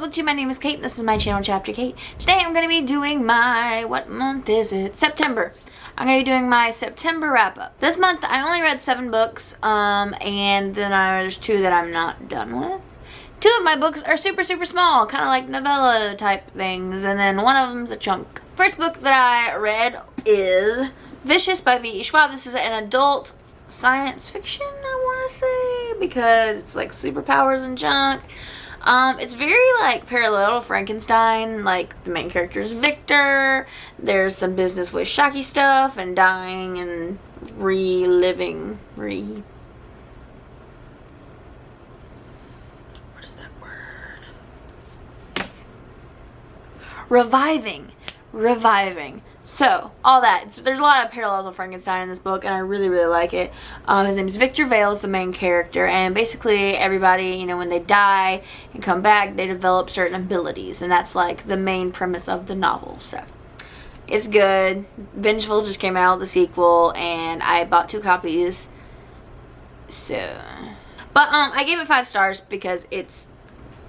BookTube. My name is Kate. This is my channel, Chapter Kate. Today I'm going to be doing my, what month is it? September. I'm going to be doing my September wrap-up. This month I only read seven books, um, and then I, there's two that I'm not done with. Two of my books are super, super small, kind of like novella type things, and then one of them's a chunk. First book that I read is Vicious by V.E. Schwab. This is an adult science fiction, I want to say, because it's like superpowers and junk. Um, it's very like parallel to Frankenstein. Like the main character is Victor. There's some business with shocky stuff and dying and reliving. Re. What is that word? Reviving. Reviving. So, all that. There's a lot of parallels with Frankenstein in this book, and I really, really like it. Um, his name is Victor Vale, is the main character, and basically everybody, you know, when they die and come back, they develop certain abilities, and that's like the main premise of the novel. So, it's good. Vengeful just came out, the sequel, and I bought two copies. So, but um, I gave it five stars because it's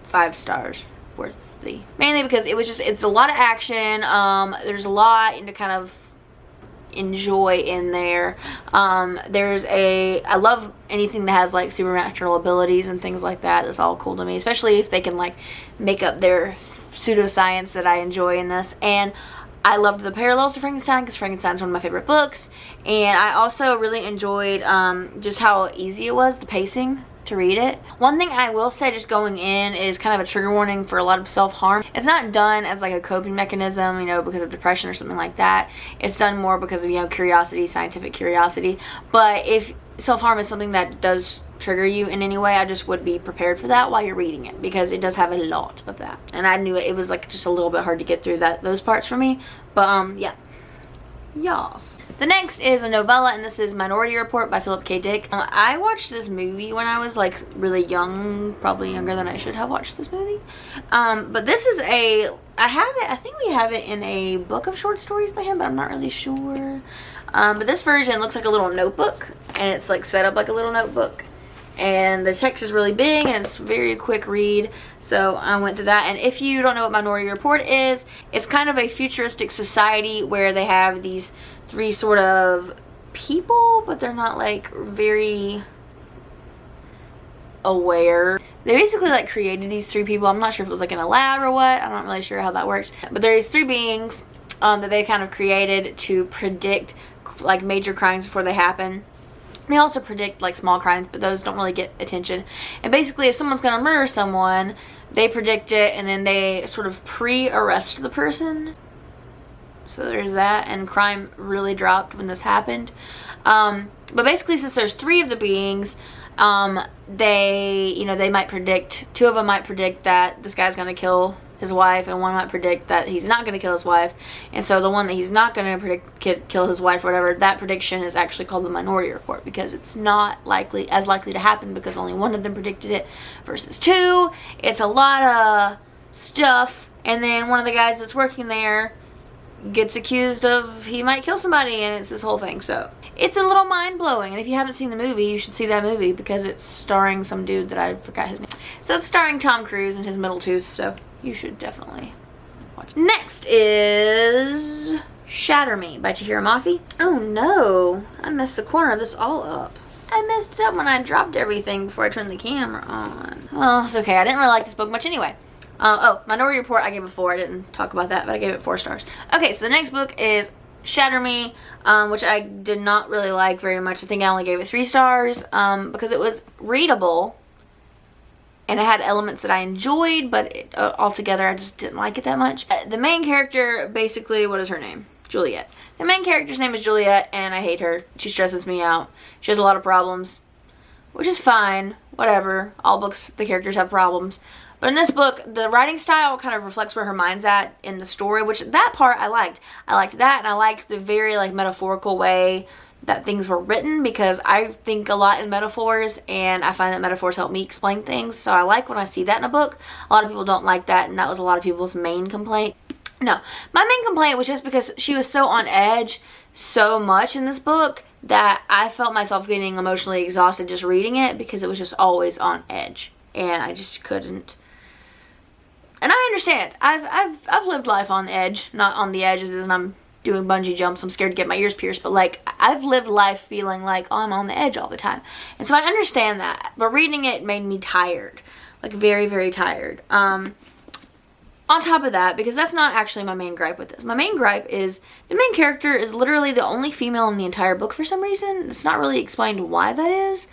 five stars worth Mainly because it was just, it's a lot of action. Um, there's a lot to kind of enjoy in there. Um, there's a, I love anything that has like supernatural abilities and things like that. It's all cool to me, especially if they can like make up their pseudoscience that I enjoy in this. And I loved the parallels to Frankenstein because Frankenstein's one of my favorite books. And I also really enjoyed um, just how easy it was, the pacing to read it. One thing I will say just going in is kind of a trigger warning for a lot of self-harm. It's not done as like a coping mechanism, you know, because of depression or something like that. It's done more because of, you know, curiosity, scientific curiosity. But if self-harm is something that does trigger you in any way, I just would be prepared for that while you're reading it because it does have a lot of that. And I knew it, it was like just a little bit hard to get through that those parts for me. But um yeah. Yas. The next is a novella, and this is Minority Report by Philip K. Dick. Uh, I watched this movie when I was like really young, probably younger than I should have watched this movie. Um, but this is a, I have it, I think we have it in a book of short stories by him, but I'm not really sure. Um, but this version looks like a little notebook, and it's like set up like a little notebook and the text is really big and it's very quick read. So I went through that. And if you don't know what Minority Report is it's kind of a futuristic society where they have these three sort of people but they're not like very aware. They basically like created these three people. I'm not sure if it was like in a lab or what. I'm not really sure how that works. But there's three beings um, that they kind of created to predict like major crimes before they happen they also predict like small crimes, but those don't really get attention. And basically, if someone's going to murder someone, they predict it and then they sort of pre-arrest the person. So there's that, and crime really dropped when this happened. Um, but basically, since there's three of the beings, um, they, you know, they might predict, two of them might predict that this guy's going to kill his wife and one might predict that he's not going to kill his wife. And so the one that he's not going to predict kill his wife whatever that prediction is actually called the minority report because it's not likely as likely to happen because only one of them predicted it versus two. It's a lot of stuff. And then one of the guys that's working there gets accused of he might kill somebody and it's this whole thing. So it's a little mind-blowing. And if you haven't seen the movie you should see that movie because it's starring some dude that I forgot his name. So it's starring Tom Cruise and his middle tooth so you should definitely watch. Next is Shatter Me by Tahereh Mafi. Oh no, I messed the corner of this all up. I messed it up when I dropped everything before I turned the camera on. Oh, it's okay. I didn't really like this book much anyway. Uh, oh, Minority Report, I gave it four. I didn't talk about that, but I gave it four stars. Okay, so the next book is Shatter Me, um, which I did not really like very much. I think I only gave it three stars um, because it was readable, and it had elements that I enjoyed, but it, uh, altogether I just didn't like it that much. Uh, the main character, basically, what is her name? Juliette. The main character's name is Juliette, and I hate her. She stresses me out. She has a lot of problems, which is fine. Whatever. All books, the characters have problems. But in this book, the writing style kind of reflects where her mind's at in the story, which that part I liked. I liked that, and I liked the very, like, metaphorical way that things were written because I think a lot in metaphors and I find that metaphors help me explain things. So I like when I see that in a book. A lot of people don't like that and that was a lot of people's main complaint. No, my main complaint was just because she was so on edge so much in this book that I felt myself getting emotionally exhausted just reading it because it was just always on edge and I just couldn't and I understand. I've I've I've lived life on edge, not on the edges as I'm doing bungee jumps. I'm scared to get my ears pierced, but like I've lived life feeling like oh, I'm on the edge all the time. And so I understand that. But reading it made me tired. Like very very tired. Um on top of that, because that's not actually my main gripe with this. My main gripe is the main character is literally the only female in the entire book for some reason. It's not really explained why that is.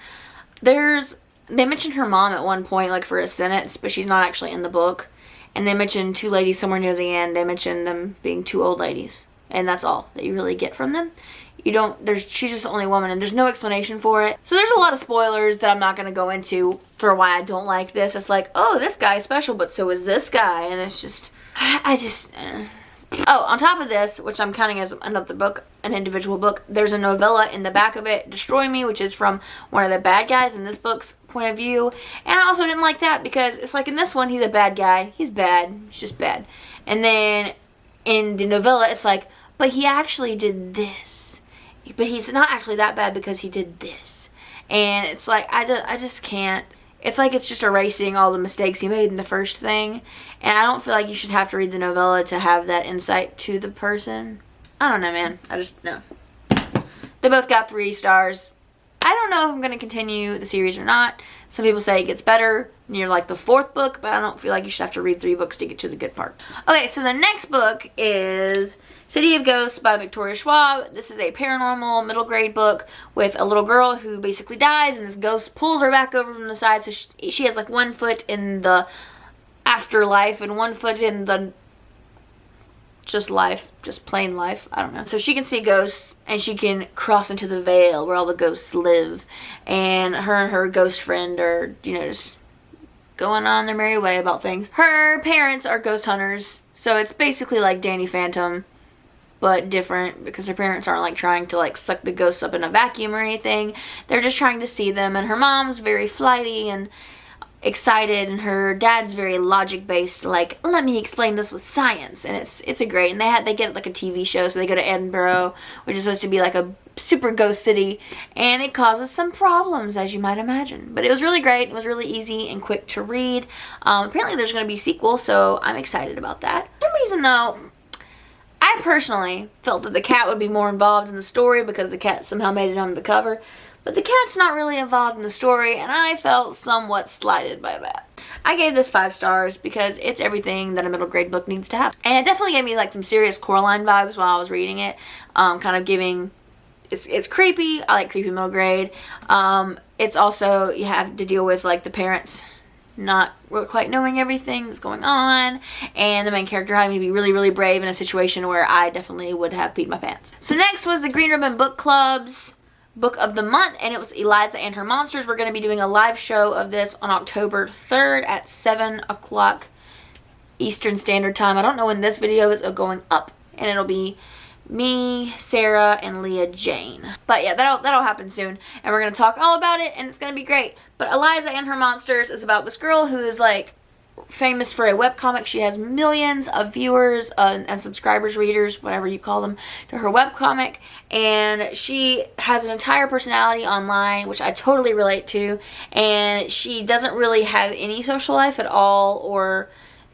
There's they mentioned her mom at one point like for a sentence, but she's not actually in the book. And they mentioned two ladies somewhere near the end. They mentioned them being two old ladies. And that's all that you really get from them. You don't, there's, she's just the only woman and there's no explanation for it. So there's a lot of spoilers that I'm not going to go into for why I don't like this. It's like, oh, this guy's special, but so is this guy. And it's just, I just, uh. Oh, on top of this, which I'm counting as another book, an individual book, there's a novella in the back of it, Destroy Me, which is from one of the bad guys in this book's point of view. And I also didn't like that because it's like in this one, he's a bad guy. He's bad. He's just bad. And then in the novella, it's like, but he actually did this. But he's not actually that bad because he did this. And it's like, I, I just can't. It's like it's just erasing all the mistakes he made in the first thing. And I don't feel like you should have to read the novella to have that insight to the person. I don't know, man. I just, no. They both got three stars. I don't know if I'm going to continue the series or not. Some people say it gets better near like the fourth book, but I don't feel like you should have to read three books to get to the good part. Okay, so the next book is City of Ghosts by Victoria Schwab. This is a paranormal middle grade book with a little girl who basically dies and this ghost pulls her back over from the side so she, she has like one foot in the afterlife and one foot in the just life, just plain life. I don't know. So she can see ghosts and she can cross into the veil where all the ghosts live. And her and her ghost friend are, you know, just going on their merry way about things. Her parents are ghost hunters. So it's basically like Danny Phantom but different because her parents aren't like trying to like suck the ghosts up in a vacuum or anything. They're just trying to see them and her mom's very flighty and excited and her dad's very logic based like let me explain this with science. And it's it's a great and they had they get like a TV show so they go to Edinburgh which is supposed to be like a super ghost city and it causes some problems as you might imagine. But it was really great it was really easy and quick to read. Um, apparently there's going to be a sequel so I'm excited about that. For some reason though I personally felt that the cat would be more involved in the story because the cat somehow made it on the cover. But the cat's not really involved in the story and I felt somewhat slighted by that. I gave this five stars because it's everything that a middle grade book needs to have. And it definitely gave me like some serious Coraline vibes while I was reading it. Um, kind of giving, it's, it's creepy. I like creepy middle grade. Um, it's also, you have to deal with like the parents not really quite knowing everything that's going on and the main character having to be really really brave in a situation where I definitely would have peed my pants. So next was the Green Ribbon Book Club's book of the month and it was Eliza and Her Monsters. We're going to be doing a live show of this on October 3rd at 7 o'clock Eastern Standard Time. I don't know when this video is going up and it'll be me, Sarah, and Leah Jane. But yeah, that'll, that'll happen soon. And we're going to talk all about it, and it's going to be great. But Eliza and Her Monsters is about this girl who is, like, famous for a webcomic. She has millions of viewers uh, and subscribers, readers, whatever you call them, to her webcomic. And she has an entire personality online, which I totally relate to. And she doesn't really have any social life at all or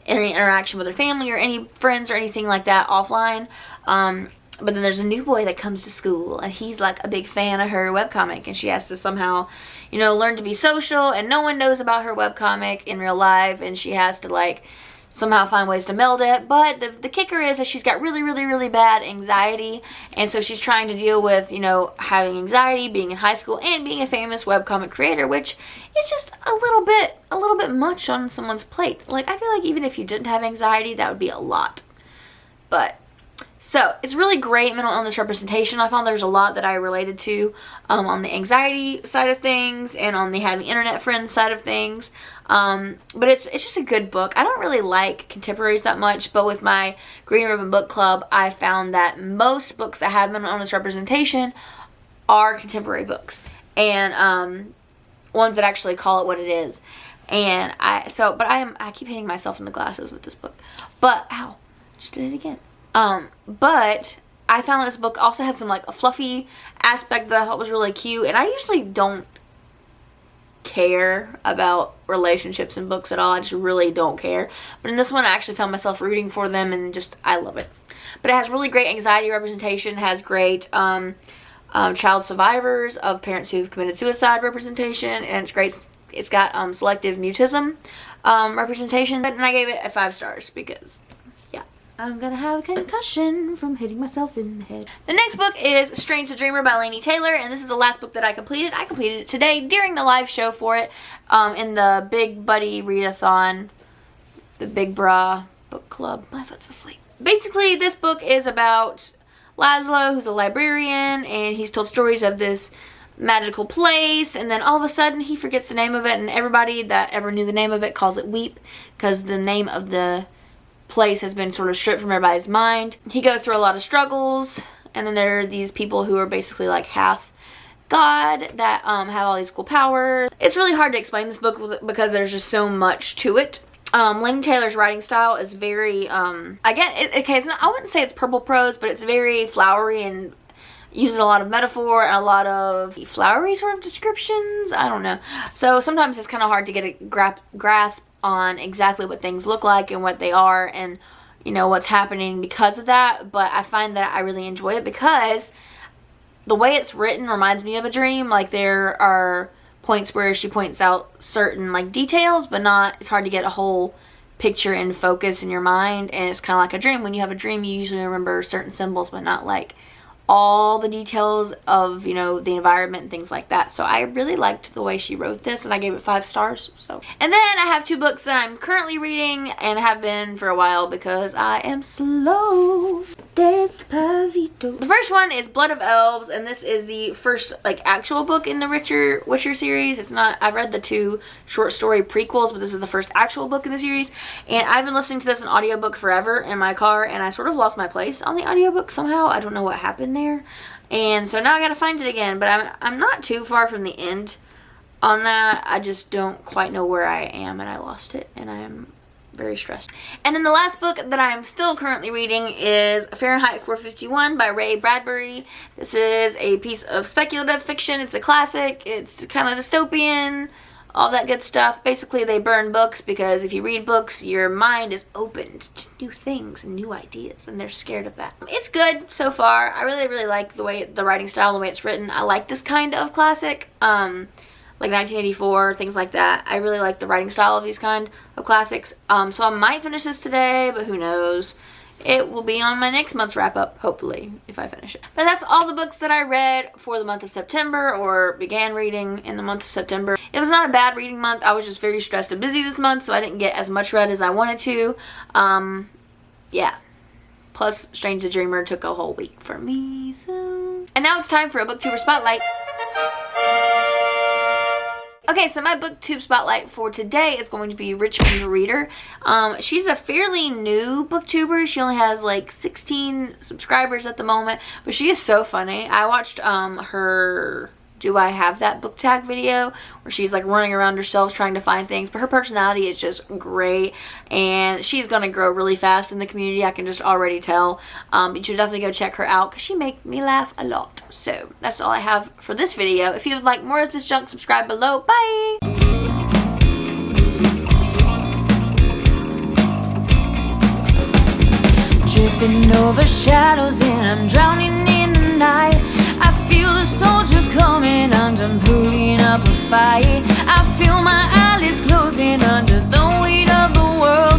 any interaction with her family or any friends or anything like that offline. Um, but then there's a new boy that comes to school and he's like a big fan of her webcomic and she has to somehow, you know, learn to be social and no one knows about her webcomic in real life and she has to like somehow find ways to meld it. But the, the kicker is that she's got really, really, really bad anxiety and so she's trying to deal with, you know, having anxiety, being in high school and being a famous webcomic creator, which is just a little bit, a little bit much on someone's plate. Like, I feel like even if you didn't have anxiety, that would be a lot. But so it's really great mental illness representation. I found there's a lot that I related to um, on the anxiety side of things and on the having internet friends side of things. Um, but it's it's just a good book. I don't really like contemporaries that much, but with my Green Ribbon Book Club, I found that most books that have mental illness representation are contemporary books and um, ones that actually call it what it is. And I so, but I am I keep hitting myself in the glasses with this book. But ow, just did it again. Um, but I found this book also had some like a fluffy aspect that I thought was really cute. And I usually don't care about relationships and books at all. I just really don't care. But in this one, I actually found myself rooting for them and just, I love it. But it has really great anxiety representation, has great um, um, child survivors of parents who've committed suicide representation, and it's great. It's got um, selective mutism um, representation, and I gave it a five stars because I'm gonna have a concussion from hitting myself in the head. The next book is Strange the Dreamer by Laini Taylor, and this is the last book that I completed. I completed it today during the live show for it um, in the Big Buddy Readathon, the Big Bra Book Club. My foot's asleep. Basically, this book is about Lazlo, who's a librarian, and he's told stories of this magical place and then all of a sudden he forgets the name of it and everybody that ever knew the name of it calls it Weep because the name of the place has been sort of stripped from everybody's mind. He goes through a lot of struggles and then there are these people who are basically like half God that um, have all these cool powers. It's really hard to explain this book because there's just so much to it. Um, Laini Taylor's writing style is very, um, again, it, okay, it's not, I wouldn't say it's purple prose, but it's very flowery and uses a lot of metaphor and a lot of flowery sort of descriptions. I don't know. So sometimes it's kind of hard to get a gra grasp on exactly what things look like and what they are and you know what's happening because of that but I find that I really enjoy it because the way it's written reminds me of a dream like there are points where she points out certain like details but not it's hard to get a whole picture in focus in your mind and it's kind of like a dream when you have a dream you usually remember certain symbols but not like all the details of you know the environment and things like that so I really liked the way she wrote this and I gave it five stars so and then I have two books that I'm currently reading and have been for a while because I am slow Despacito. The first one is Blood of Elves, and this is the first like actual book in the Witcher Witcher series. It's not. I've read the two short story prequels, but this is the first actual book in the series. And I've been listening to this in audiobook forever in my car, and I sort of lost my place on the audiobook somehow. I don't know what happened there, and so now I gotta find it again. But I'm I'm not too far from the end on that. I just don't quite know where I am, and I lost it, and I'm very stressed. And then the last book that I'm still currently reading is Fahrenheit 451 by Ray Bradbury. This is a piece of speculative fiction. It's a classic. It's kind of dystopian, all that good stuff. Basically, they burn books because if you read books, your mind is opened to new things and new ideas, and they're scared of that. It's good so far. I really, really like the way the writing style, the way it's written. I like this kind of classic. Um, like 1984, things like that. I really like the writing style of these kind of classics. Um, so I might finish this today, but who knows. It will be on my next month's wrap up, hopefully, if I finish it. But that's all the books that I read for the month of September or began reading in the month of September. It was not a bad reading month. I was just very stressed and busy this month, so I didn't get as much read as I wanted to. Um, yeah. Plus, Strange the Dreamer took a whole week for me, so... And now it's time for a booktuber spotlight. Okay, so my booktube spotlight for today is going to be Richmond Reader. Um, she's a fairly new booktuber. She only has like 16 subscribers at the moment, but she is so funny. I watched um, her do I have that book tag video where she's like running around herself trying to find things? But her personality is just great and she's gonna grow really fast in the community I can just already tell. Um, you should definitely go check her out because she makes me laugh a lot. So that's all I have for this video. If you would like more of this junk subscribe below. Bye! Tripping over shadows and I'm drowning in the night the soldiers coming, under, pulling up a fight. I feel my eyelids closing under the weight of the world.